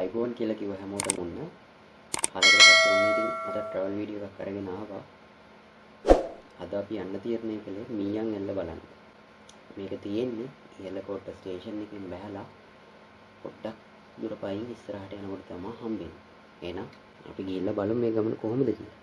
අයිබෝන් කියලා කිව්ව හැමෝටම ඔන්න කාලයකට පස්සේ ඔන්න ඉතින් අද ට්‍රැවල් වීඩියෝ එකක් අරගෙන ආවා. අද අපි යන්න තීරණය කළේ මීයන් එල්ල බලන්න. මේක තියෙන්නේ ඉහළකොට්ට ස්ටේෂන් එකෙන් බැහැලා පොඩ්ඩක් දුර පයින් ඉස්සරහට යනකොට තමයි හම්බෙන්නේ. එහෙනම් අපි ගිහිල්ලා බලමු මේ ගමන කොහොමද කියලා.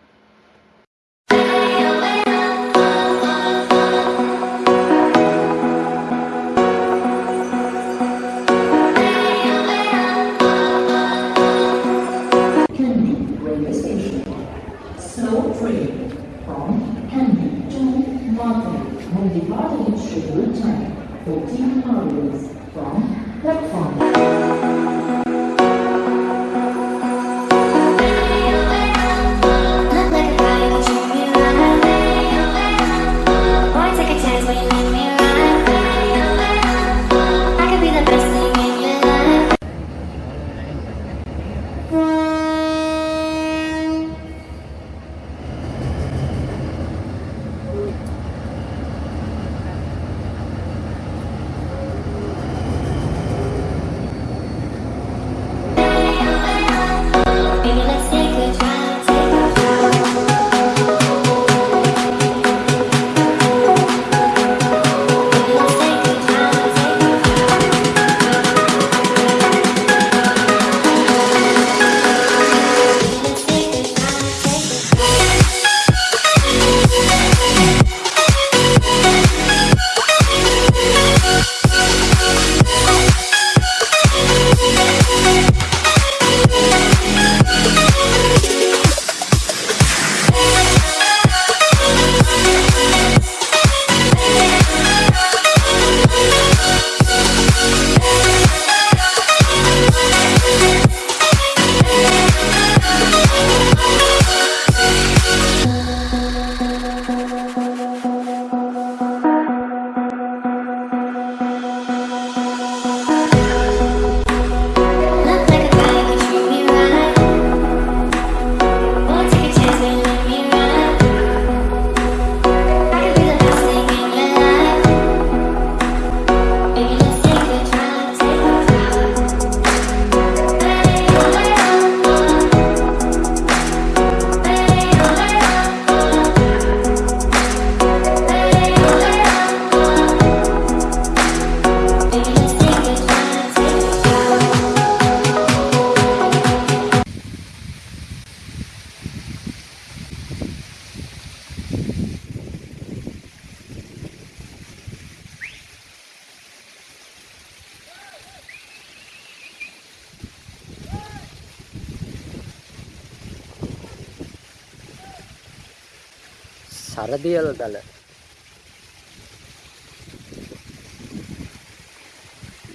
සරදියල දල.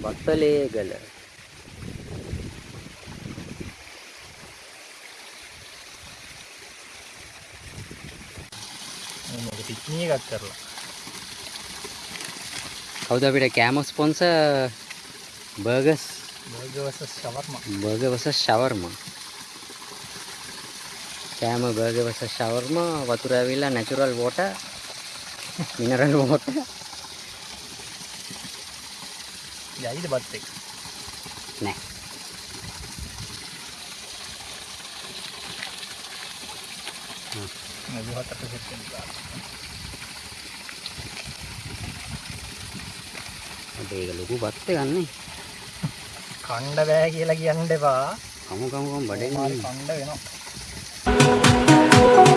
වත්තලේගල මේක පික්නිය එකක් කරලා. කවුද අපිට කෑම ස්පොන්ස බර්ගස් බර්ගවස ශවර්ම බර්ග වස ශවර්ම කෑම බර්ග වස ශවර්ම වතුර ඇවිල්ලා නැචුරල් වෝට මිනරල් වෝට යයිද බත් එක නෑ. මුහතට සෙට්ටෙන් අපේ ඒක ලොකු බත් ගන්නේ කණ්ඩ බෑ කියලා කියන්න එපා. කමු කමු කමු මාරි කණ්ඩ වෙනවා Oh,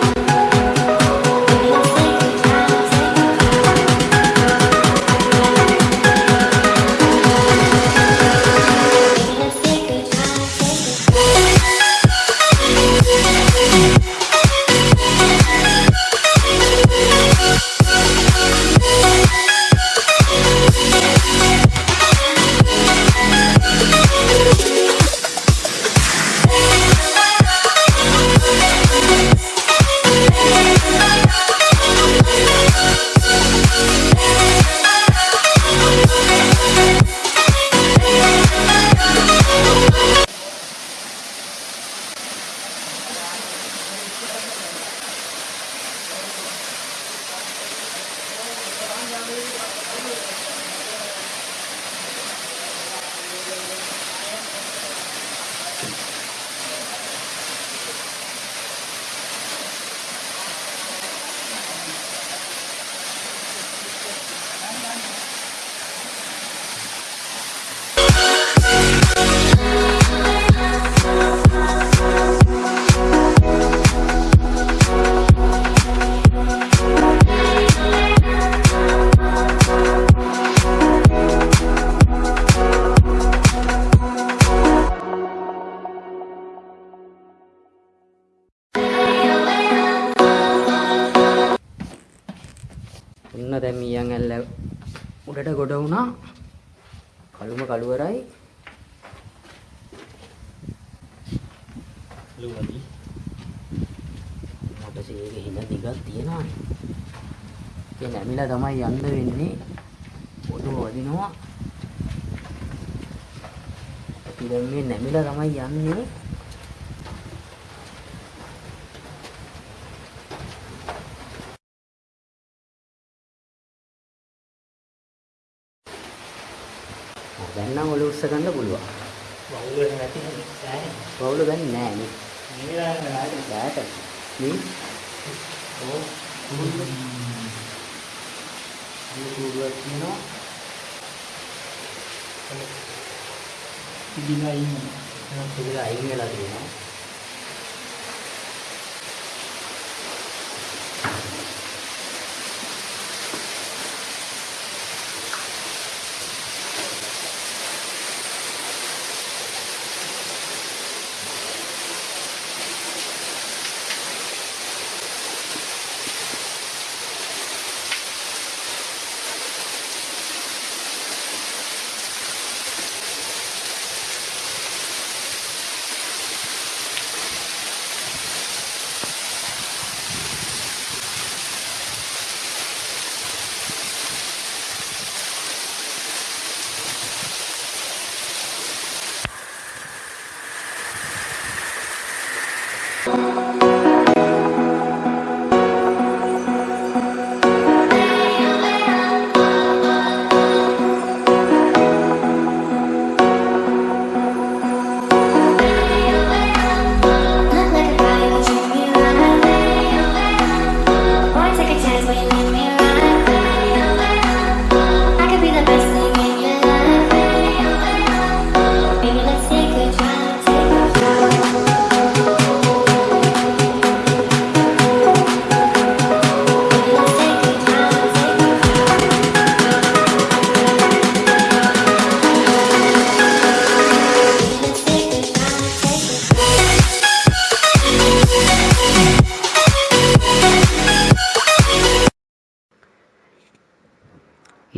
කළුම කළුවරයි ලුවදී මොකද ඒක හිඳ දිගක් තියෙනවානේ ඒ නැමිලා තමයි යන්න වෙන්නේ ඔළුව වදිනවා අපි දැන් මේ නැමිලා තමයි යන්නේ උස්ස ගන්න පුළුවන්. වෙන නැති සෑහෙන වවුල දැන් නෑ නේ. මේ වෙලාවේ නෑ බෑට. මේ? ඕ මේ කූඩුවක් තියෙනවා ඉදිලා ඉන්නේ ඒක අයින් වෙලා තියෙනවා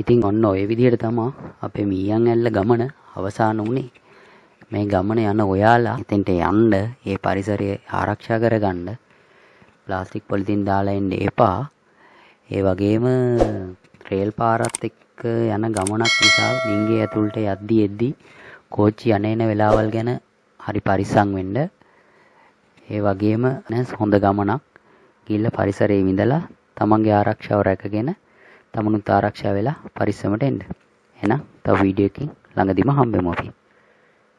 ඉතින් ඔන්න ඔය විදිහට තමා අපේ මීයන් ඇල්ල ගමන අවසාන වුණේ මේ ගමන යන ඔයාලා එතෙන්ට යන්න ඒ පරිසරය ආරක්ෂා කරගන්න ප්ලාස්ටික් පොලිතින් දාලා එන්න එපා. ඒ වගේම රේල් පාරත් එක්ක යන ගමනක් නිසා මින්ගේ ඇතුළට යද්දි එද්දි කෝච්චි යන එන වෙලාවල් ගැන හරි පරිස්සම් වෙන්න. ඒ වගේම නේ හොඳ ගමනක්. ගිහිල්ලා පරිසරයේ විඳලා තමන්ගේ ආරක්ෂාව රැකගෙන තමනුත් ආරක්ෂා වෙලා පරිස්සමට එන්න. එහෙනම් තව වීඩියෝ එකකින් ළඟදිම හම්බෙමු අපි.